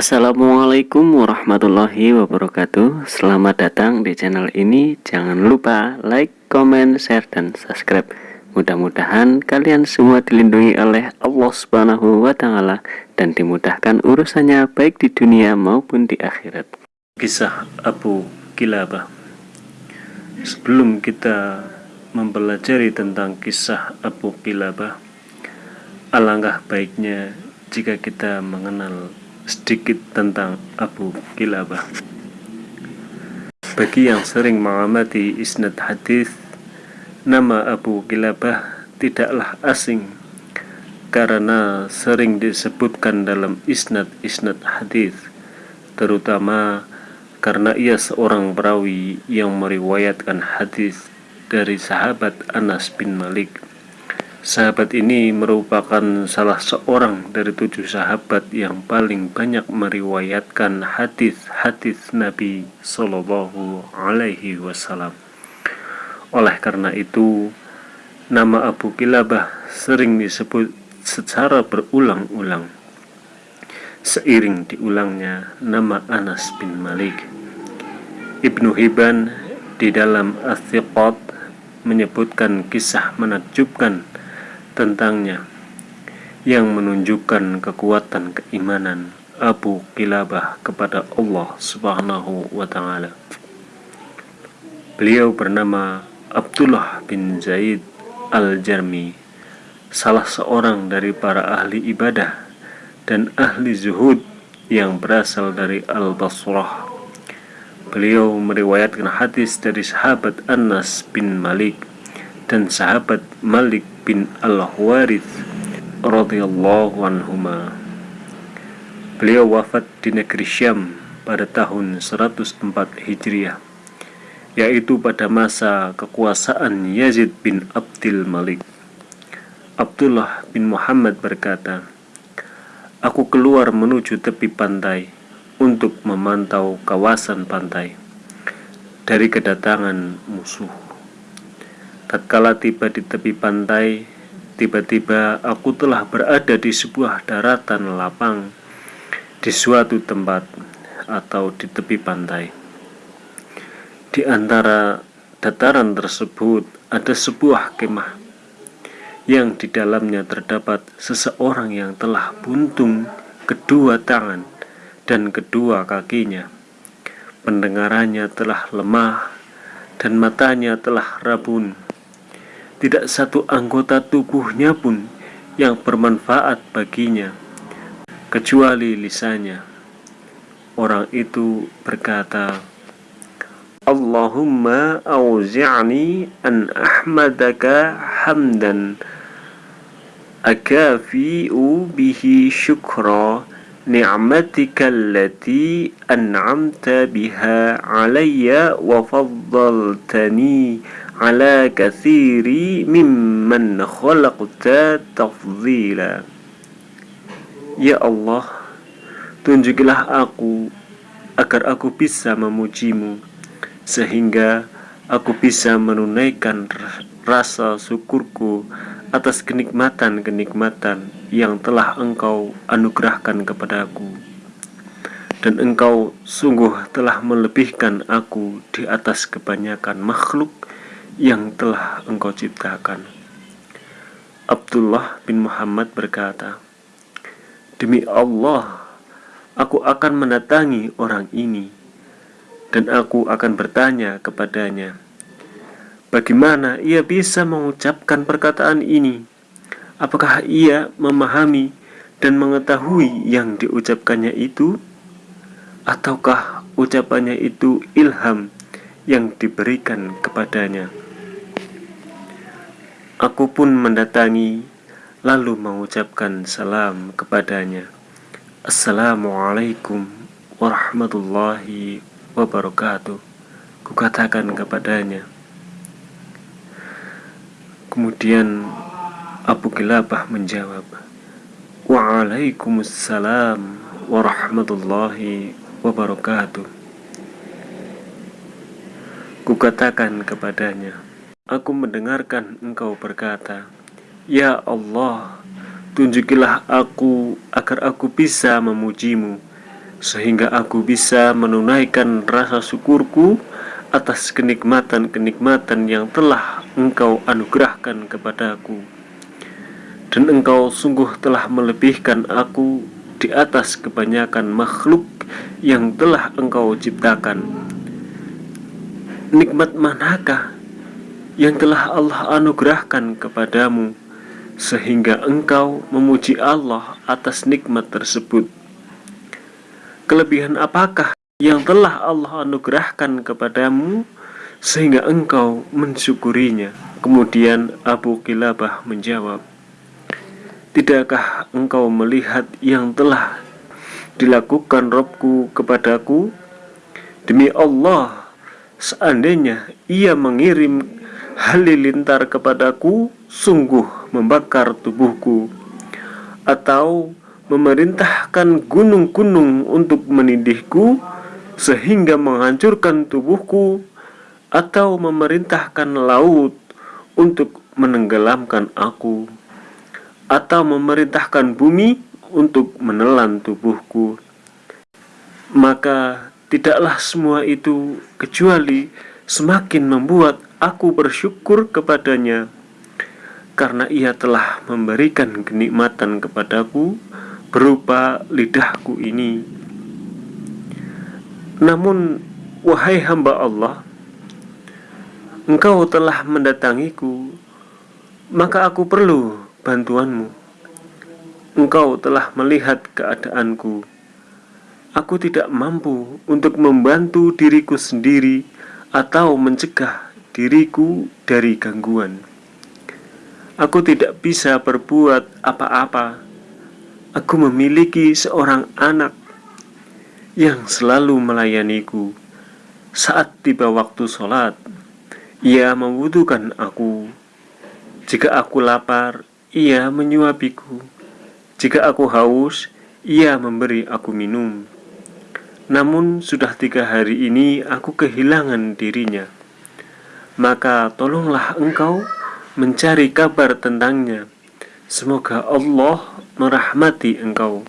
Assalamualaikum warahmatullahi wabarakatuh. Selamat datang di channel ini. Jangan lupa like, comment, share, dan subscribe. Mudah-mudahan kalian semua dilindungi oleh Allah subhanahu wa ta'ala Dan dimudahkan urusannya baik di dunia maupun di akhirat. Kisah Abu Kilabah. Sebelum kita mempelajari tentang kisah Abu Kilabah Alangkah baiknya jika kita mengenal sedikit tentang Abu Kilabah. Bagi yang sering mengamati isnad hadis, nama Abu Kilabah tidaklah asing karena sering disebutkan dalam isnad-isnad hadis, terutama karena ia seorang perawi yang meriwayatkan hadis dari sahabat Anas bin Malik Sahabat ini merupakan salah seorang dari tujuh sahabat yang paling banyak meriwayatkan hadis-hadis Nabi Shallallahu Alaihi Wasallam. Oleh karena itu, nama Abu Kilabah sering disebut secara berulang-ulang. Seiring diulangnya nama Anas bin Malik. Ibnu Hibban di dalam as menyebutkan kisah menakjubkan tentangnya yang menunjukkan kekuatan keimanan Abu Kilabah kepada Allah Subhanahu wa taala. Beliau bernama Abdullah bin Zaid Al-Jarmi, salah seorang dari para ahli ibadah dan ahli zuhud yang berasal dari Al-Basrah. Beliau meriwayatkan hadis dari sahabat Anas bin Malik dan sahabat Malik bin Al-Huwarith radhiyallahu anhuma. Beliau wafat di negeri Syam pada tahun 104 Hijriah, yaitu pada masa kekuasaan Yazid bin Abdul Malik. Abdullah bin Muhammad berkata, Aku keluar menuju tepi pantai untuk memantau kawasan pantai dari kedatangan musuh. Tatkala tiba di tepi pantai, tiba-tiba aku telah berada di sebuah daratan lapang di suatu tempat atau di tepi pantai. Di antara dataran tersebut ada sebuah kemah yang di dalamnya terdapat seseorang yang telah buntung kedua tangan dan kedua kakinya. Pendengarannya telah lemah dan matanya telah rabun tidak satu anggota tubuhnya pun yang bermanfaat baginya, kecuali lisannya. Orang itu berkata, Allahumma auzi'ni an ahmadaka hamdan akafi'u bihi syukra ni'matika allati an'amta biha alayya wa faddaltani ala kathiri mimman khalaqta tafzila Ya Allah tunjukilah aku agar aku bisa memujimu sehingga aku bisa menunaikan rasa syukurku atas kenikmatan-kenikmatan yang telah engkau anugerahkan kepadaku dan engkau sungguh telah melebihkan aku di atas kebanyakan makhluk yang telah engkau ciptakan. Abdullah bin Muhammad berkata, Demi Allah, aku akan mendatangi orang ini, dan aku akan bertanya kepadanya, bagaimana ia bisa mengucapkan perkataan ini? Apakah ia memahami dan mengetahui yang diucapkannya itu? Ataukah ucapannya itu ilham yang diberikan kepadanya? Aku pun mendatangi lalu mengucapkan salam kepadanya. Assalamualaikum warahmatullahi wabarakatuh. Kukatakan kepadanya. Kemudian Abu Kilabah menjawab, Waalaikumsalam warahmatullahi wabarakatuh. Kukatakan kepadanya, Aku mendengarkan engkau berkata, Ya Allah, tunjukilah aku agar aku bisa memujimu, sehingga aku bisa menunaikan rasa syukurku atas kenikmatan-kenikmatan yang telah Engkau anugerahkan kepadaku. Dan Engkau sungguh telah melebihkan aku di atas kebanyakan makhluk yang telah Engkau ciptakan. Nikmat manakah yang telah Allah anugerahkan kepadamu sehingga engkau memuji Allah atas nikmat tersebut? Kelebihan apakah yang telah Allah anugerahkan kepadamu sehingga engkau mensyukurinya? Kemudian Abu Kilabah menjawab, Tidakkah engkau melihat yang telah dilakukan Robku kepadaku? Demi Allah, seandainya ia mengirim halilintar kepadaku, sungguh membakar tubuhku. Atau memerintahkan gunung-gunung untuk menindihku sehingga menghancurkan tubuhku atau memerintahkan laut untuk menenggelamkan aku atau memerintahkan bumi untuk menelan tubuhku maka tidaklah semua itu kecuali semakin membuat aku bersyukur kepadanya karena ia telah memberikan kenikmatan kepadaku berupa lidahku ini. Namun, wahai hamba Allah, engkau telah mendatangiku, maka aku perlu bantuanmu. Engkau telah melihat keadaanku. Aku tidak mampu untuk membantu diriku sendiri atau mencegah diriku dari gangguan. Aku tidak bisa berbuat apa-apa Aku memiliki seorang anak yang selalu melayaniku. Saat tiba waktu sholat, ia membutuhkan aku. Jika aku lapar, ia menyuapiku. Jika aku haus, ia memberi aku minum. Namun sudah tiga hari ini aku kehilangan dirinya. Maka tolonglah engkau mencari kabar tentangnya. Semoga Allah merahmati engkau.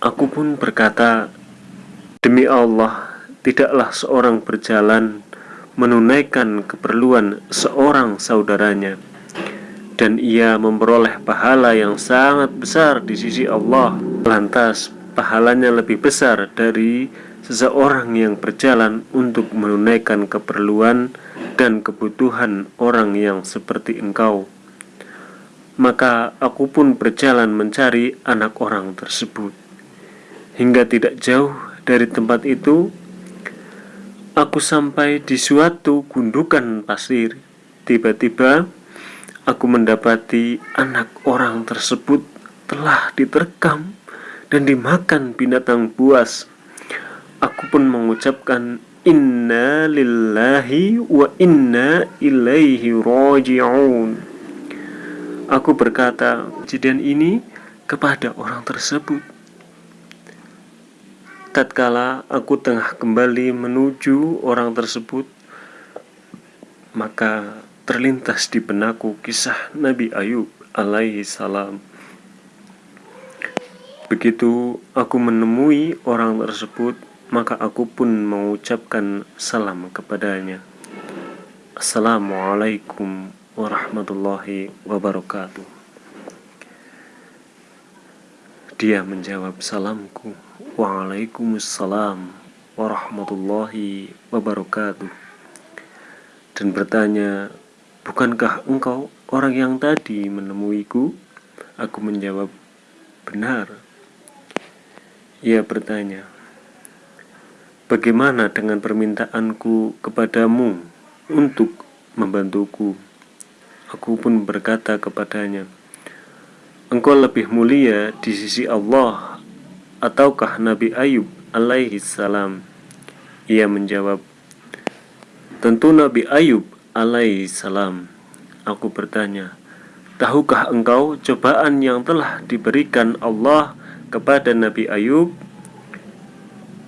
Aku pun berkata, Demi Allah, tidaklah seorang berjalan menunaikan keperluan seorang saudaranya. Dan ia memperoleh pahala yang sangat besar di sisi Allah. Lantas pahalanya lebih besar dari seseorang yang berjalan untuk menunaikan keperluan dan kebutuhan orang yang seperti engkau. Maka aku pun berjalan mencari anak orang tersebut. Hingga tidak jauh dari tempat itu, aku sampai di suatu gundukan pasir. Tiba-tiba, aku mendapati anak orang tersebut telah diterkam dan dimakan binatang buas. Aku pun mengucapkan Inna lillahi wa inna ilaihi raji'un Aku berkata kejadian ini kepada orang tersebut. Tatkala aku tengah kembali menuju orang tersebut, maka terlintas di benakku kisah Nabi Ayub alaihi salam. Begitu aku menemui orang tersebut, maka aku pun mengucapkan salam kepadanya. Assalamualaikum warahmatullahi wabarakatuh. Dia menjawab salamku, Waalaikumsalam warahmatullahi wabarakatuh. Dan bertanya, bukankah engkau orang yang tadi menemuiku? Aku menjawab, benar. Ia bertanya, bagaimana dengan permintaanku kepadamu untuk membantuku? Aku pun berkata kepadanya, Engkau lebih mulia di sisi Allah ataukah Nabi Ayub alaihi salam? Ia menjawab, Tentu Nabi Ayub alaihi salam. Aku bertanya, Tahukah engkau cobaan yang telah diberikan Allah kepada Nabi Ayub?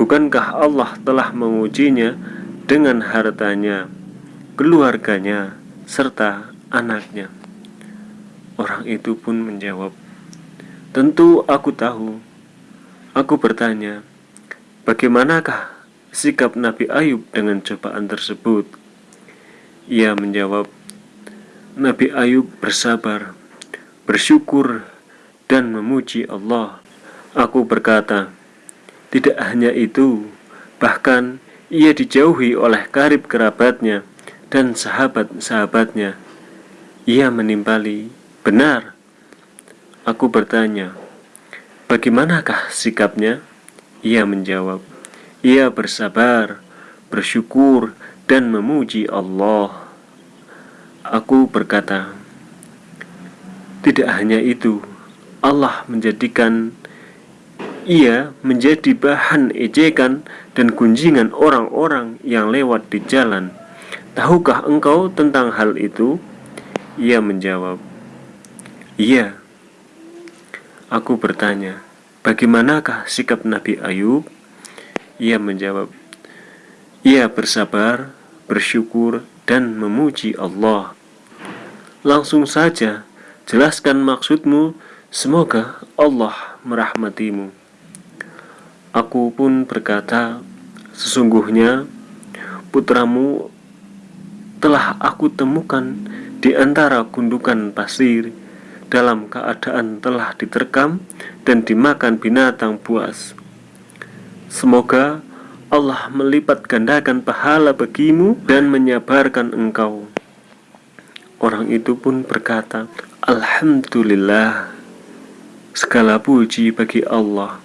Bukankah Allah telah mengujinya dengan hartanya, keluarganya, serta anaknya. Orang itu pun menjawab, "Tentu aku tahu. Aku bertanya, bagaimanakah sikap Nabi Ayub dengan cobaan tersebut? Ia menjawab, Nabi Ayub bersabar, bersyukur, dan memuji Allah. Aku berkata, tidak hanya itu, bahkan ia dijauhi oleh karib kerabatnya dan sahabat-sahabatnya. Ia menimpali, benar. Aku bertanya, Bagaimanakah sikapnya? Ia menjawab, ia bersabar, bersyukur, dan memuji Allah. Aku berkata, tidak hanya itu, Allah menjadikan ia menjadi bahan ejekan dan kunjingan orang-orang yang lewat di jalan. Tahukah engkau tentang hal itu? Ia menjawab, Iya. Aku bertanya, bagaimanakah sikap Nabi Ayub? Ia menjawab, ia bersabar, bersyukur, dan memuji Allah. Langsung saja, jelaskan maksudmu, semoga Allah merahmatimu. Aku pun berkata, sesungguhnya putramu telah aku temukan di antara gundukan pasir dalam keadaan telah diterkam dan dimakan binatang buas. Semoga Allah melipat gandakan pahala bagimu dan menyabarkan engkau. Orang itu pun berkata, Alhamdulillah, segala puji bagi Allah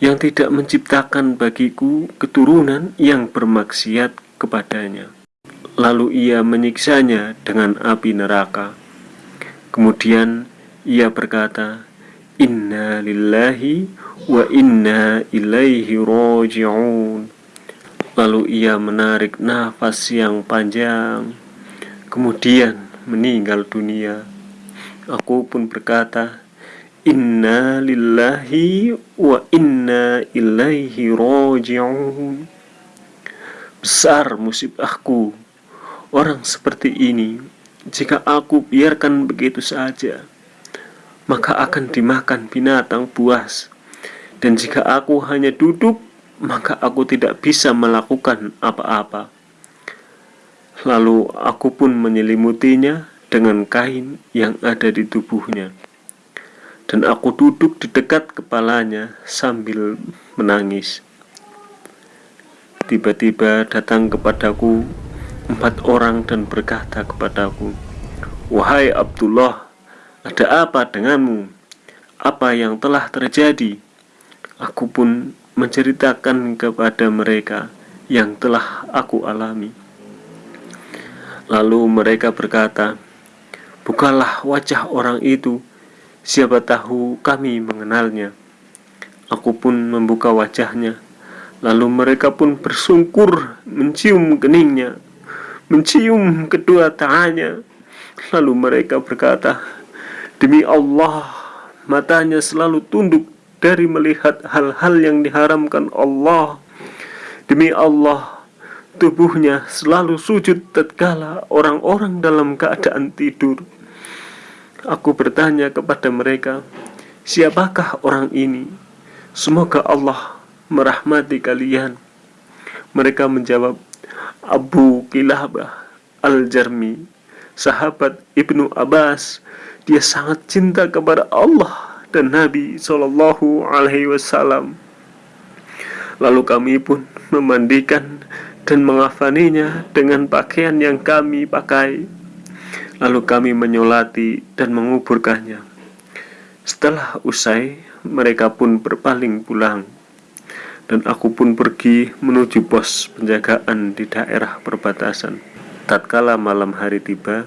yang tidak menciptakan bagiku keturunan yang bermaksiat kepadanya. Lalu ia menyiksanya dengan api neraka. Kemudian ia berkata, Inna lillahi wa inna ilaihi roji'un Lalu ia menarik nafas yang panjang Kemudian meninggal dunia. Aku pun berkata Inna lillahi wa inna ilaihi roji'un Besar musibahku Orang seperti ini jika aku biarkan begitu saja, maka akan dimakan binatang buas. Dan jika aku hanya duduk, maka aku tidak bisa melakukan apa-apa. Lalu aku pun menyelimutinya dengan kain yang ada di tubuhnya. Dan aku duduk di dekat kepalanya sambil menangis. Tiba-tiba datang kepadaku empat orang dan berkata kepadaku, Wahai Abdullah, ada apa denganmu? Apa yang telah terjadi? Aku pun menceritakan kepada mereka yang telah aku alami. Lalu mereka berkata, Bukalah wajah orang itu, siapa tahu kami mengenalnya. Aku pun membuka wajahnya, lalu mereka pun bersungkur mencium keningnya mencium kedua tangannya. Lalu mereka berkata, Demi Allah, matanya selalu tunduk dari melihat hal-hal yang diharamkan Allah. Demi Allah, tubuhnya selalu sujud tatkala orang-orang dalam keadaan tidur. Aku bertanya kepada mereka, siapakah orang ini? Semoga Allah merahmati kalian. Mereka menjawab, Abu Kilabah Al-Jarmi Sahabat Ibnu Abbas Dia sangat cinta kepada Allah dan Nabi Shallallahu Alaihi Wasallam. Lalu kami pun memandikan dan mengafaninya dengan pakaian yang kami pakai. Lalu kami menyolati dan menguburkannya. Setelah usai, mereka pun berpaling pulang dan aku pun pergi menuju pos penjagaan di daerah perbatasan. Tatkala malam hari tiba,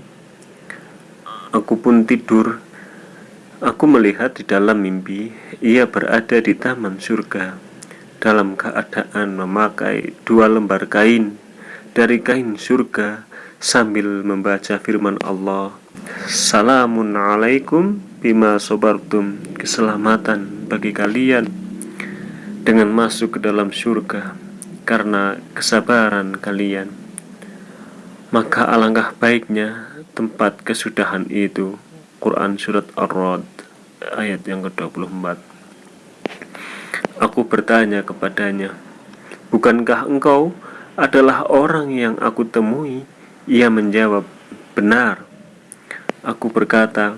aku pun tidur. Aku melihat di dalam mimpi ia berada di taman surga dalam keadaan memakai dua lembar kain dari kain surga sambil membaca firman Allah Salamun alaikum bima sobartum Keselamatan bagi kalian dengan masuk ke dalam surga karena kesabaran kalian maka alangkah baiknya tempat kesudahan itu Quran Surat Ar-Rod ayat yang ke-24 Aku bertanya kepadanya, Bukankah engkau adalah orang yang aku temui? Ia menjawab, Benar. Aku berkata,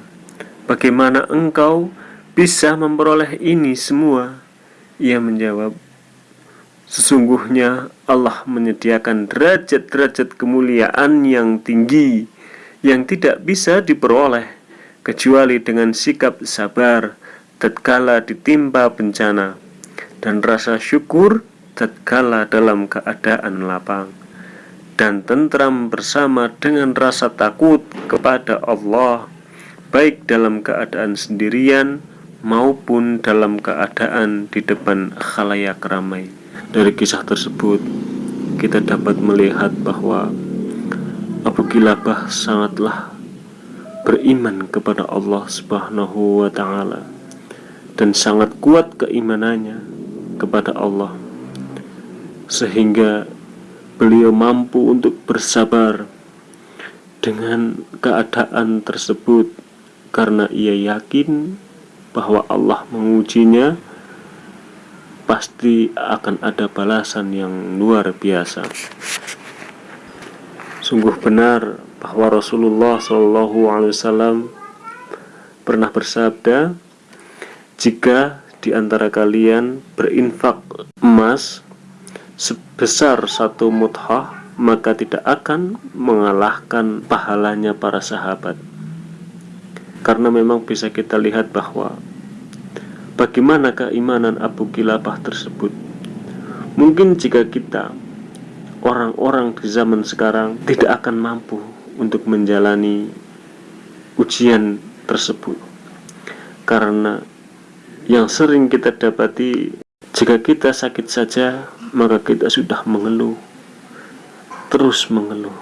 Bagaimana engkau bisa memperoleh ini semua? Ia menjawab, Sesungguhnya Allah menyediakan derajat-derajat kemuliaan yang tinggi yang tidak bisa diperoleh kecuali dengan sikap sabar tatkala ditimpa bencana dan rasa syukur tatkala dalam keadaan lapang dan tentram bersama dengan rasa takut kepada Allah baik dalam keadaan sendirian maupun dalam keadaan di depan khalayak ramai. Dari kisah tersebut kita dapat melihat bahwa Abu Kilabah sangatlah beriman kepada Allah Subhanahu wa taala dan sangat kuat keimanannya kepada Allah sehingga beliau mampu untuk bersabar dengan keadaan tersebut karena ia yakin bahwa Allah mengujinya pasti akan ada balasan yang luar biasa. Sungguh benar bahwa Rasulullah Wasallam pernah bersabda jika di antara kalian berinfak emas sebesar satu muthah maka tidak akan mengalahkan pahalanya para sahabat karena memang bisa kita lihat bahwa bagaimana keimanan Abu Kilabah tersebut. Mungkin jika kita orang-orang di zaman sekarang tidak akan mampu untuk menjalani ujian tersebut. Karena yang sering kita dapati jika kita sakit saja maka kita sudah mengeluh terus mengeluh.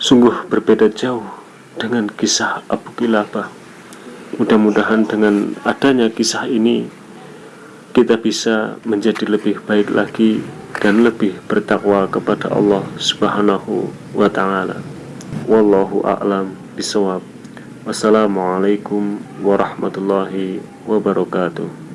Sungguh berbeda jauh dengan kisah Abu Kilabah mudah-mudahan dengan adanya kisah ini kita bisa menjadi lebih baik lagi dan lebih bertakwa kepada Allah Subhanahu wa taala. Wallahu a'lam bisawab. Wassalamualaikum warahmatullahi wabarakatuh